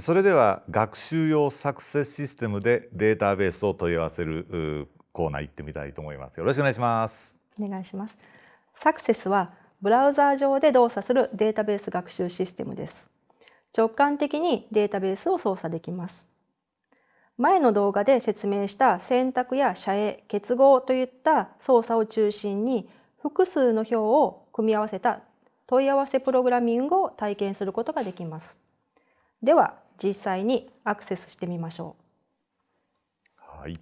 それでは学習用サクセスシステムでデータベースを問い合わせるコーナー行ってみたいと思います。よろしくお願いします。お願いします。サクセスはブラウザー上で動作するデータベース学習システムです。直感的にデータベースを操作できます。前の動画で説明した選択や遮影、結合といった操作を中心に複数の表を組み合わせた問い合わせプログラミングを体験することができます。では実際にアクセスしてみましょう。はい。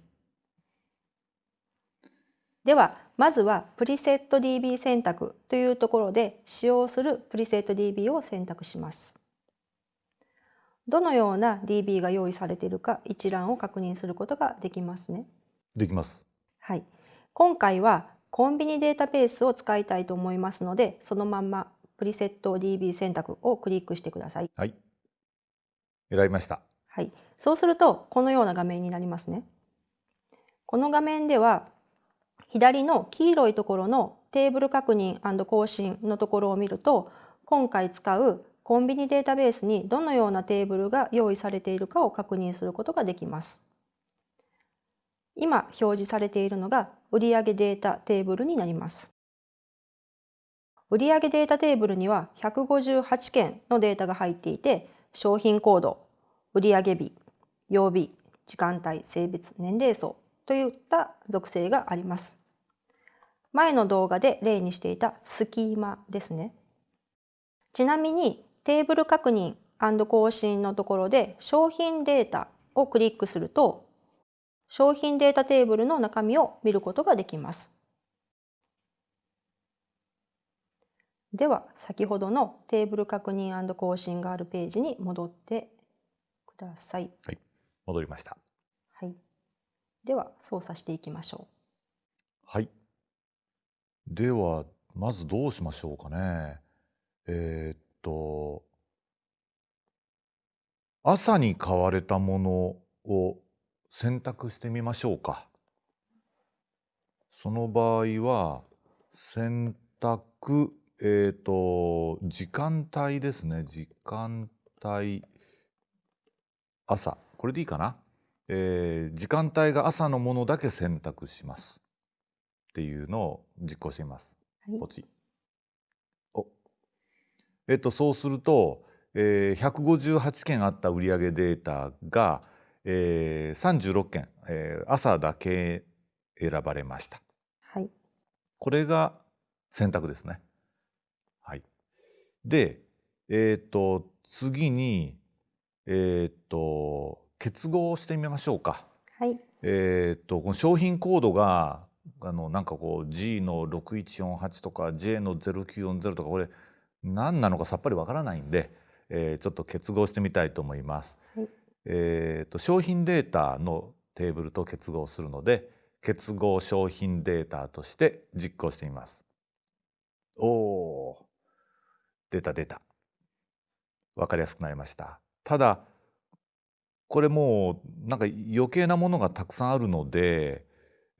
ではまずはプリセット DB 選択というところで使用するプリセット DB を選択します。どのような DB が用意されているか一覧を確認することができますね。できます。はい。今回はコンビニデータベースを使いたいと思いますので、そのまんまプリセット DB 選択をクリックしてください。はい。選びました。はい。そうすると、このような画面になりますね。この画面では、左の黄色いところのテーブル確認更新のところを見ると、今回使うコンビニデータベースにどのようなテーブルが用意されているかを確認することができます。今表示されているのが売上データテーブルになります。売上データテーブルには158件のデータが入っていて、商品コード、売上日、曜日、時間帯、性別、年齢層といった属性があります。前の動画で例にしていたスキーマですね。ちなみにテーブル確認更新のところで商品データをクリックすると商品データテーブルの中身を見ることができます。では先ほどのテーブル確認更新があるページに戻ってください。はい、戻りました。はい。では操作していきましょう。はい。ではまずどうしましょうかね。えー、っと朝に買われたものを選択してみましょうか。その場合は選択えっ、ー、と、時間帯ですね。時間帯、朝。これでいいかな？えー、時間帯が朝のものだけ選択します。っていうのを実行してみます。はい、ポチ。お。えっ、ー、と、そうすると、えー、158件あった売上データが、えー、36件、えー、朝だけ選ばれました。はい。これが選択ですね。で、えっ、ー、と、次に、えっ、ー、と、結合してみましょうか。はい。えっ、と、この商品コードが、あの、なんかこう、G の6148とか J の0940とか、これ、何なのかさっぱりわからないんで、えー、ちょっと結合してみたいと思います。はい、えっ、と、商品データのテーブルと結合するので、結合商品データとして実行してみます。おお。出た出た。分かりやすくなりました。ただこれもうなんか余計なものがたくさんあるので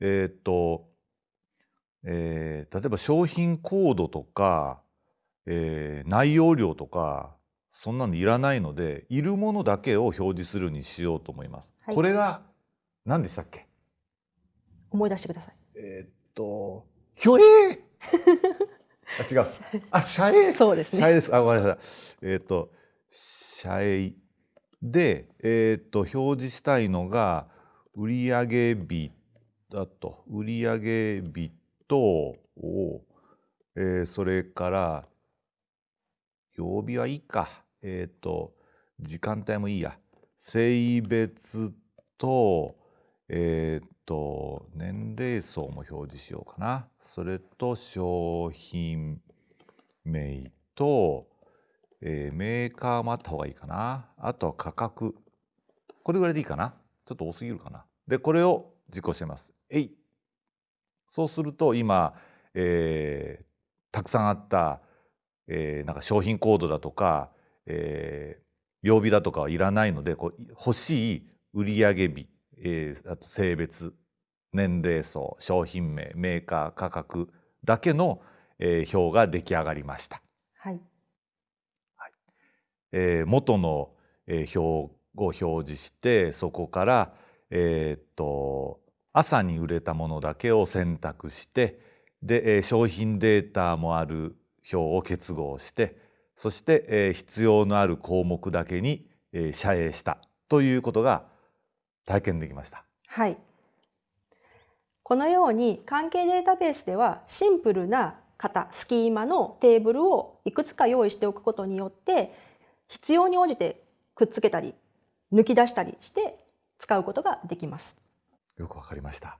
えっ、と、えー、例えば商品コードとか、えー、内容量とかそんなのいらないのでいるものだけを表示するにしようと思います。はい、これが何でしたっけ？思い出してください。えっとひょえーあ違う。あ社営。そうですね。社営です。あごめんなさい。えっ、ー、と社営でえっ、ー、と表示したいのが売上日だと売上日とえー、それから曜日はいいか。えっ、ー、と時間帯もいいや。性別とえっ、と年齢層も表示しようかなそれと商品名と、えー、メーカーもあった方がいいかな。あとは価格。これぐらいでいいかな。ちょっと多すぎるかな。でこれを実行してます。えい。そうすると今、えー、たくさんあった、えー、なんか商品コードだとか、えー、曜日だとかはいらないのでこう欲しい売上日えー、あと性別年齢層商品名メーカー価格だけの、えー、表が出来上がりました。はいはいえー、元の、えー表を表示してそこから、えーっと朝に売れたものだけを選択してで、えー商品データもある表を結合してそして、えー必要のある項目だけに、えー遮影したということが体験できました。はい。このように関係データベースではシンプルな型、スキーマのテーブルをいくつか用意しておくことによって必要に応じてくっつけたり抜き出したりして使うことができます。よくわかりました。